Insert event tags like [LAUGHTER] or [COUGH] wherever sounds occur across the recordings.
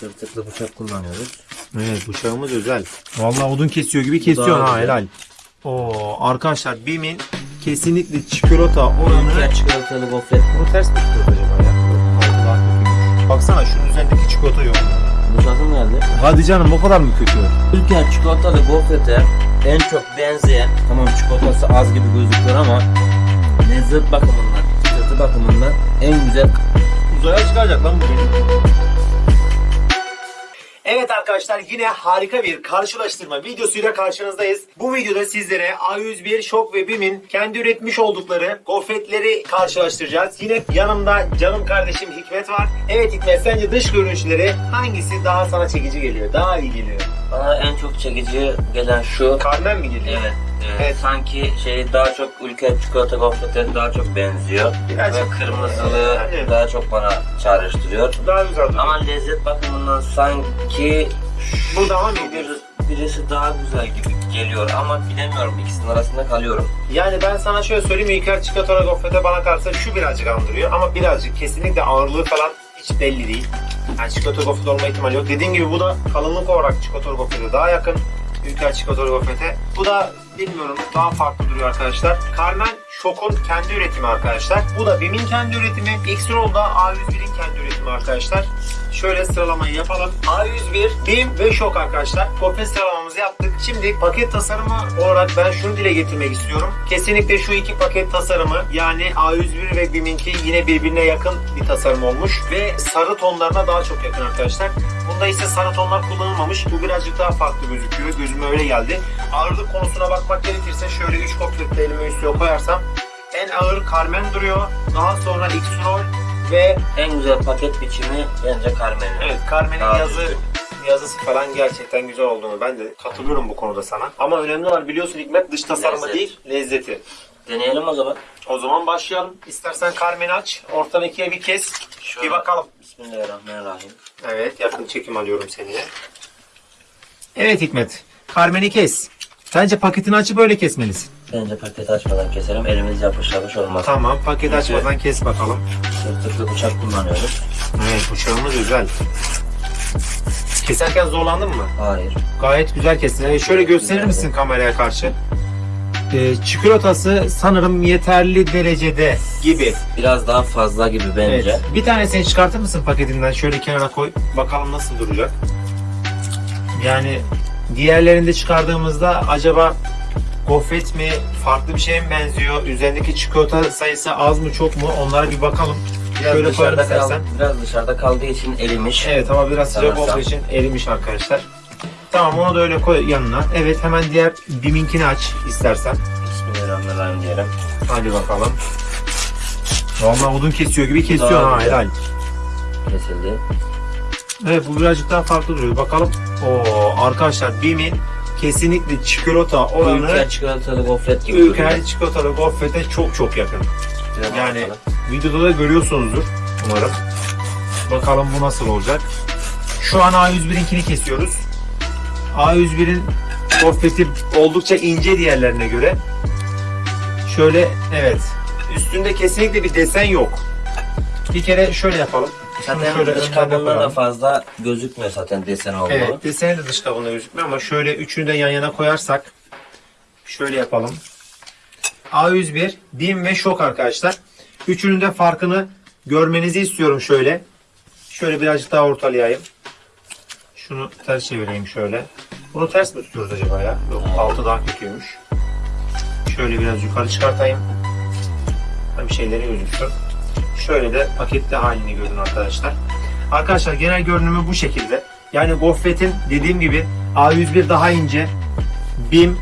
Tırtıklı bıçak kullanıyoruz. Evet bıçağımız özel. Vallahi odun kesiyor gibi kesiyor ha güzel. helal. Oo arkadaşlar Bim'in kesinlikle çikolata oranı Ülker çikolatalı gofret. bunu ters mi tutuyoruz acaba ya? Baksana şunun üzerindeki çikolata yok. Boşaltım geldi. Hadi canım o kadar mı kötü? Ülker çikolatalı gofrete en çok benzeyen, tamam çikolatası az gibi gözüküyor ama lezzet bakımından, çıtırtı bakımından en güzel Uzaya çıkacak lan bu Evet arkadaşlar yine harika bir karşılaştırma videosuyla karşınızdayız. Bu videoda sizlere A101 Şok ve BİM'in kendi üretmiş oldukları gofretleri karşılaştıracağız. Yine yanımda canım kardeşim Hikmet var. Evet Hikmet sence dış görünüşleri hangisi daha sana çekici geliyor? Daha iyi geliyor? Bana en çok çekici gelen şu. Carmen mi geliyor? Evet, evet. Evet. Sanki şey daha çok ülke çikolata gofrete daha çok benziyor. Birazcık- Ve kırmızılı Evet. daha çok bana çağrıştırıyor. Daha güzel duruyor. Ama lezzet bakımından sanki Bu daha mı bir, birisi daha güzel gibi geliyor ama bilemiyorum ikisinin arasında kalıyorum. Yani ben sana şöyle söyleyeyim İlker çikolata gofrete bana kalsa şu birazcık andırıyor ama birazcık kesinlikle ağırlığı falan hiç belli değil. Yani çikolata gofret olma ihtimali yok. Dediğim gibi bu da kalınlık olarak çikolata gofrete daha yakın. İlker çikolata gofrete. Bu da bilmiyorum daha farklı duruyor arkadaşlar. Carmen Şok'un kendi üretimi arkadaşlar. Bu da BİM'in kendi üretimi. X-Roll da A101'in kendi üretimi arkadaşlar. Şöyle sıralamayı yapalım. A101, BİM ve Şok arkadaşlar. Gofret sıralamamızı yaptık. Şimdi paket tasarımı olarak ben şunu dile getirmek istiyorum. Kesinlikle şu iki paket tasarımı yani A101 ve BİM'inki yine birbirine yakın bir tasarım olmuş. Ve sarı tonlarına daha çok yakın arkadaşlar. Bunda ise sarı tonlar kullanılmamış. Bu birazcık daha farklı gözüküyor. Gözüme öyle geldi. Ağırlık konusuna bakmak gerekirse şöyle 3 gofret de elime üstüne koyarsam en ağır Carmen duruyor. Daha sonra X-Roll ve En güzel paket biçimi bence Carmen'in. Evet Carmen'in yazı yazısı falan gerçekten güzel olduğunu ben de katılıyorum bu konuda sana. Ama önemli olan biliyorsun Hikmet dış tasarımı Lezzet. değil lezzeti. Deneyelim o zaman. O zaman başlayalım. İstersen Carmen'i aç. Ortadan ikiye bir kes. Şöyle. Bir bakalım. Bismillahirrahmanirrahim. Evet yakın çekim alıyorum seni. Evet Hikmet. Carmen'i kes. Bence paketini açıp öyle kesmelisin. Bence paketi açmadan keselim. Elimiz yapış yapış olmaz. Tamam paket açmadan kes bakalım. Tırtıklı bıçak kullanıyoruz. Evet bıçağımız özel. Keserken zorlandın mı? Hayır. Gayet güzel kestin. Ee, şöyle gösterir misin kameraya karşı? Ee, çikolatası sanırım yeterli derecede gibi. Biraz daha fazla gibi bence. Evet. Bir tanesini çıkartır mısın paketinden? Şöyle kenara koy. Bakalım nasıl duracak. Yani diğerlerinde çıkardığımızda acaba gofret mi, farklı bir şeye mi benziyor? Üzerindeki çikolata sayısı az mı çok mu? Onlara bir bakalım. Biraz Şöyle dışarıda, kal, biraz dışarıda kaldığı için erimiş. Evet ama biraz sıcak olduğu için erimiş arkadaşlar. Tamam onu da öyle koy yanına. Evet hemen diğer biminkini aç istersen. Bismillahirrahmanirrahim diyelim. Hadi bakalım. Vallahi odun kesiyor gibi kesiyor Daha ha helal. Kesildi. Evet bu birazcık daha farklı duruyor. Bakalım. Oo arkadaşlar Bim'in kesinlikle çikolata oranı Ülker çikolatalı gofret gibi Ülker çikolatalı gofrete çok çok yakın. Biraz Yani bakalım. videoda da görüyorsunuzdur umarım. Bakalım bu nasıl olacak. Şu an A101'inkini kesiyoruz. A101'in gofreti oldukça ince diğerlerine göre. Şöyle evet. Üstünde kesinlikle bir desen yok. Bir kere şöyle yapalım. Zaten şöyle dış kabuğunda da fazla gözükmüyor zaten desen olduğu. Evet, deseni de dış kabuğunda gözükmüyor ama şöyle üçünü de yan yana koyarsak şöyle yapalım. A101, BİM ve Şok arkadaşlar. Üçünün de farkını görmenizi istiyorum şöyle. Şöyle birazcık daha ortalayayım. Şunu ters çevireyim şöyle. Bunu ters mi tutuyoruz acaba ya? Yok, altı daha kötüymüş. Şöyle biraz yukarı çıkartayım. Hem şeyleri gözüksün. Şöyle de paketli halini görün arkadaşlar. Arkadaşlar genel görünümü bu şekilde. Yani gofretin dediğim gibi A101 daha ince, BİM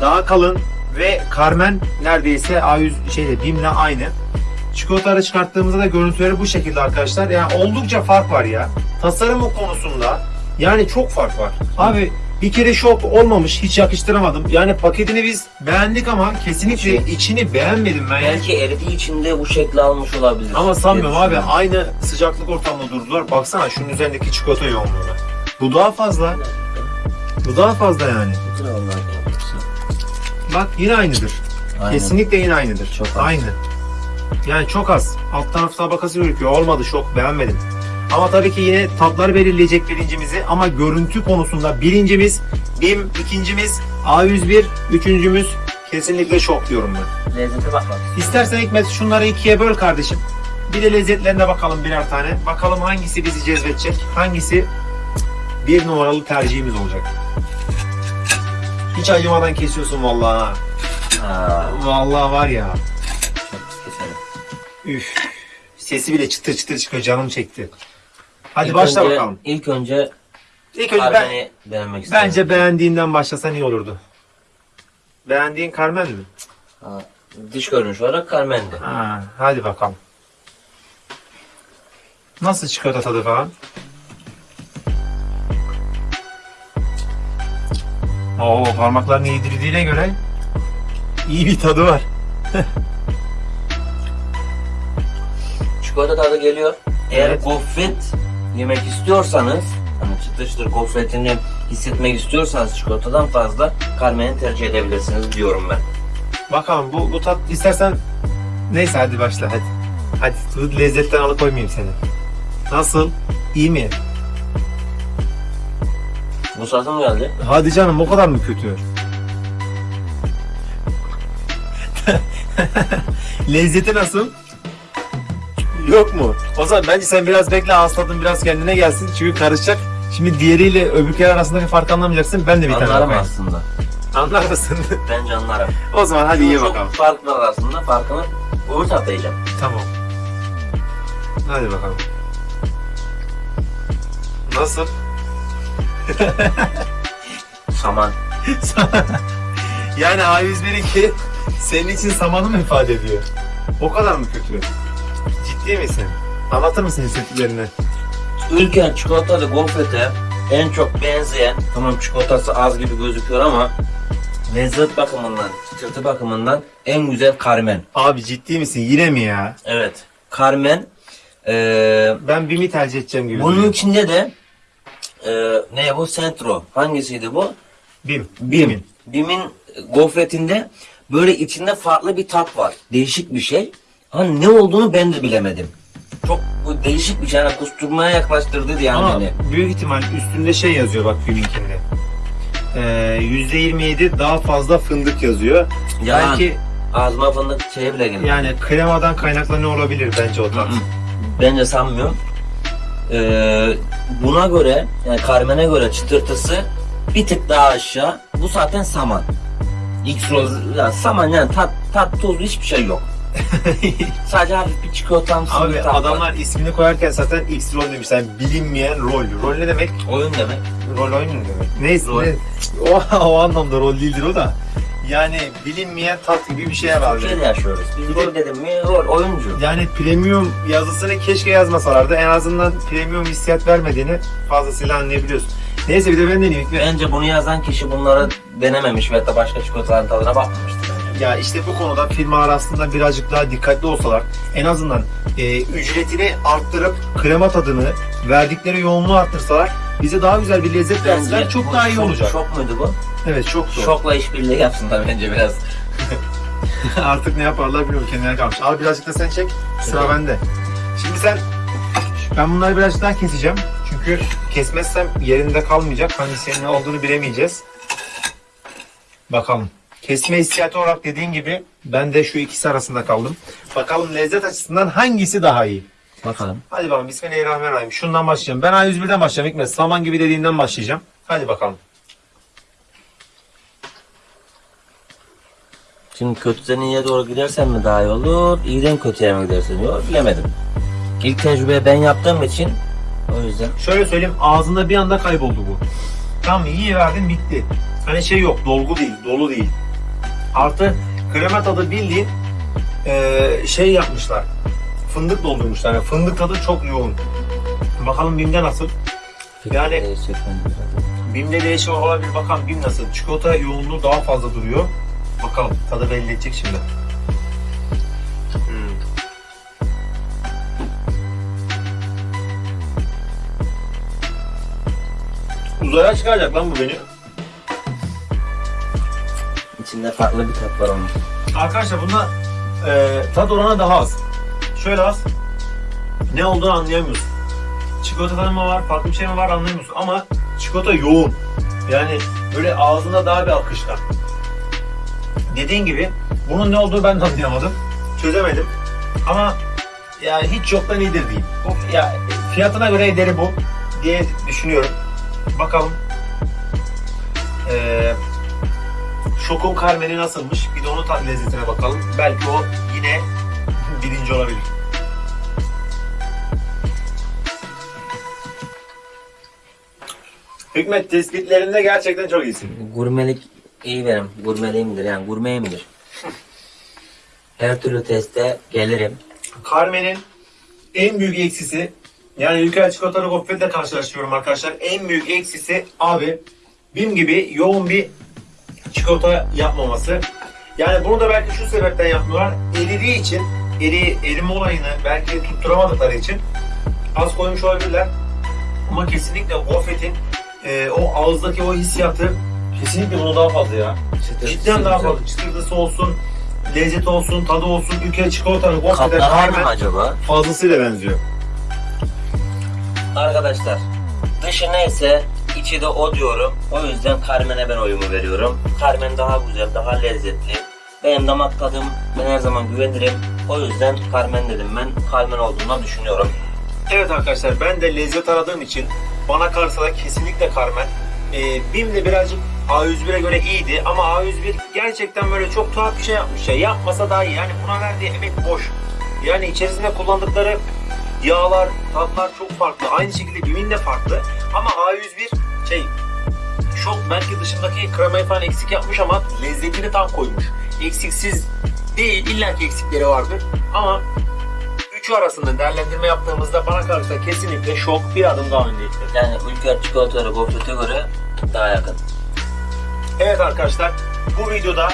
daha kalın ve Carmen neredeyse A100 şeyde BİM'le aynı. Çikolataları çıkarttığımızda da görüntüleri bu şekilde arkadaşlar. Yani oldukça fark var ya. Tasarımı konusunda yani çok fark var. Abi bir kere şok olmamış hiç yakıştıramadım. Yani paketini biz beğendik ama kesinlikle içini beğenmedim ben. Belki eridiği için de bu şekli almış olabilir. Ama sanmıyorum abi aynı sıcaklık ortamında durdular. Baksana şunun üzerindeki çikolata yoğunluğuna. Bu daha fazla. Bu daha fazla yani. Bak yine aynıdır. Aynen. Kesinlikle yine aynıdır. Çok az. Aynı. Yani çok az. Alt taraf tabakası gözüküyor. Olmadı şok beğenmedim. Ama tabii ki yine tatlar belirleyecek birincimizi ama görüntü konusunda birincimiz BİM, ikincimiz A101, üçüncümüz kesinlikle şok diyorum ben. Lezzete bakmak. İstersen Hikmet şunları ikiye böl kardeşim. Bir de lezzetlerine bakalım birer tane. Bakalım hangisi bizi cezbedecek, hangisi bir numaralı tercihimiz olacak. Hiç acımadan kesiyorsun vallahi. ha. Vallahi var ya. Üf. Sesi bile çıtır çıtır çıkıyor canım çekti. Hadi İlk başla önce- bakalım. İlk önce İlk önce ben, Carmen'i beğenmek istedim. bence beğendiğinden başlasan iyi olurdu. Beğendiğin Carmen mi? Ha, dış görünüş olarak Carmen'di. Ha, hadi bakalım. Nasıl çikolata tadı falan? Oo parmaklarını yedirdiğine göre iyi bir tadı var. Çikolata tadı geliyor. Eğer Evet. gofret yemek istiyorsanız, hani çıtır çıtır gofretini hissetmek istiyorsanız çikolatadan fazla Carmen'i tercih edebilirsiniz diyorum ben. Bakalım bu, bu tat istersen neyse hadi başla hadi. Hadi bu lezzetten alıkoymayayım seni. Nasıl? İyi mi? Bu saatte mi geldi? Hadi canım o kadar mı kötü? [LAUGHS] Lezzeti nasıl? Yok mu? O zaman bence sen biraz bekle tadın biraz kendine gelsin çünkü karışacak. Şimdi diğeriyle öbürküler arasındaki farkı anlamayacaksın. Ben de bir tane Anlarım bakayım. aslında. Anlar mısın? [LAUGHS] Bence anlarım. o zaman hadi iyi Çok bakalım. fark var arasında. Farkını öbür tarafta yiyeceğim. Tamam. Hadi bakalım. Nasıl? [LAUGHS] Saman. [LAUGHS] yani A101'inki senin için samanı mı ifade ediyor? O kadar mı kötü? Ciddi misin? Anlatır mısın hissettiklerini? Ülker çikolatalı gofrete en çok benzeyen, tamam çikolatası az gibi gözüküyor ama lezzet bakımından, çıtırtı bakımından en güzel Carmen. Abi ciddi misin? Yine mi ya? Evet. Carmen. Eee Ben Bim'i tercih edeceğim gibi. bunun duruyor. içinde de eee ne bu? Centro. Hangisiydi bu? Bim. Bim. Bim'in gofretinde böyle içinde farklı bir tat var. Değişik bir şey. Hani ne olduğunu ben de bilemedim. Çok bu değişik bir şey. Yani kusturmaya yaklaştırdı yani Ama beni. büyük ihtimal üstünde şey yazıyor bak Bim'inkinde. Ee, %27 daha fazla fındık yazıyor. Yalan. Belki Ağzıma fındık şeye bile girdi. yani kremadan kaynaklanıyor olabilir bence o tat. Bence sanmıyorum. Ee, buna göre, yani Carmen'e göre çıtırtısı bir tık daha aşağı. Bu zaten saman. X-Rose, ya saman yani tat, tat tuz hiçbir şey yok. Sadece hafif bir çikolatamsı Abi var. adamlar ismini koyarken zaten X rol demişler. Bilinmeyen rol. Rol ne demek? Oyun demek. Rol oyunu ne demek? Neyse. Rol. ne- O, o anlamda rol değildir o da. Yani bilinmeyen tat gibi bir şey herhalde. Türkiye'de yaşıyoruz. Biz Bir de- rol dedim mi rol, oyuncu. Yani premium yazısını keşke yazmasalardı. En azından premium hissiyat vermediğini fazlasıyla anlayabiliyorsun. Neyse bir de ben deneyeyim. Bence bunu yazan kişi bunları denememiş ve da başka çikolataların tadına bakmamıştır. Ya işte bu konuda firmalar aslında birazcık daha dikkatli olsalar en azından e, ücretini arttırıp krema tadını verdikleri yoğunluğu arttırsalar bize daha güzel bir lezzet verseler çok daha iyi olacak. Şok muydu bu? Evet çok zor. Şokla işbirliği yapsınlar bence biraz. [LAUGHS] Artık ne yaparlar bilmiyorum kendine kalmış. Al birazcık da sen çek. Sıra Evet. bende. Şimdi sen ben bunları birazcık daha keseceğim. Çünkü kesmezsem yerinde kalmayacak. Hangisinin ne olduğunu bilemeyeceğiz. Bakalım. Kesme hissiyatı olarak dediğin gibi ben de şu ikisi arasında kaldım. Bakalım lezzet açısından hangisi daha iyi? Bakalım. Hadi bakalım Bismillahirrahmanirrahim. Şundan başlayacağım. Ben A101'den başlayacağım. Hikmet saman gibi dediğinden başlayacağım. Hadi bakalım. Şimdi kötüden iyiye doğru gidersen mi daha iyi olur, iyiden kötüye mi gidersen iyi olur bilemedim. İlk tecrübeyi ben yaptığım için o yüzden Şöyle söyleyeyim ağzında bir anda kayboldu bu. Tamam iyi verdin bitti. Hani şey yok dolgu değil dolu değil. Artı krema tadı bildiğin eee, şey yapmışlar. Fındık doldurmuşlar. Yani fındık tadı çok yoğun. Bakalım Bim'de nasıl? Yani- bence biraz. Bim'de değişik olabilir. Bakalım Bim nasıl? Çikolata yoğunluğu daha fazla duruyor. Bakalım tadı belli edecek şimdi. Hmm. Uzaya çıkaracak lan bu beni. İçinde farklı bir tat var onun. Arkadaşlar bunda e, tat oranı daha az. Şöyle az. Ne olduğunu anlayamıyorsun. çikolatadan mı var, farklı bir şey mi var anlayamıyorsun. Ama çikolata yoğun. Yani böyle ağzında daha bir akışkan. Dediğin gibi bunun ne olduğunu ben de anlayamadım. Çözemedim. Ama yani hiç yoktan iyidir diyeyim. Bu, ya, fiyatına göre ederi bu diye düşünüyorum. Bakalım. Ee, Şokun Carmen'i nasılmış? Bir de onun tat lezzetine bakalım. Belki o yine [LAUGHS] birinci olabilir. Hikmet tespitlerinde gerçekten çok iyisin. Gurmelik iyi benim. Gurmeliğimdir yani gurmeyimdir. [LAUGHS] Her türlü teste gelirim. Carmen'in en büyük eksisi yani Ülker çikolatalı gofretle karşılaştırıyorum arkadaşlar. En büyük eksisi abi BİM gibi yoğun bir çikolata yapmaması. Yani bunu da belki şu sebepten yapmıyorlar. Eridiği için, eri, erime olayını belki tutturamadıkları için az koymuş olabilirler. Ama kesinlikle gofretin e, o ağızdaki o hissiyatı kesinlikle bunu daha fazla ya. Çıtırtısı Cidden daha fazla. Çıtırtısı olsun, lezzeti olsun, tadı olsun. Kaplar var mı Carmen acaba? fazlasıyla benziyor. Arkadaşlar dışı neyse içi de o diyorum. O yüzden Carmen'e ben oyumu veriyorum. Carmen daha güzel, daha lezzetli. Benim damak tadım ben her zaman güvenirim. O yüzden Carmen dedim ben. Carmen olduğunu düşünüyorum. Evet arkadaşlar ben de lezzet aradığım için bana kalırsa da kesinlikle Carmen. Ee, BİM de birazcık A101'e göre iyiydi ama A101 gerçekten böyle çok tuhaf bir şey yapmış ya. Yapmasa daha iyi. Yani buna verdiği emek boş. Yani içerisinde kullandıkları yağlar, tatlar çok farklı. Aynı şekilde BİM'in de farklı. Ama A101 şey çok belki dışındaki kremayı falan eksik yapmış ama lezzetini tam koymuş. Eksiksiz değil, illaki eksikleri vardır. Ama üçü arasında değerlendirme yaptığımızda bana kalırsa kesinlikle şok bir adım daha öndeyiz. Yani Ülker çikolataları gofrete göre daha yakın. Evet arkadaşlar bu videoda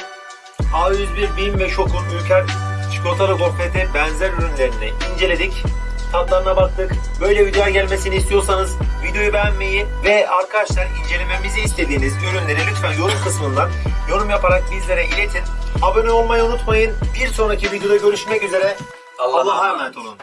A101 BİM ve Şok'un Ülker çikolatalı gofrete benzer ürünlerini inceledik. Tatlarına baktık. Böyle videoya gelmesini istiyorsanız videoyu beğenmeyi ve arkadaşlar incelememizi istediğiniz ürünleri lütfen yorum kısmından yorum yaparak bizlere iletin. Abone olmayı unutmayın. Bir sonraki videoda görüşmek üzere. Allah'a emanet olun.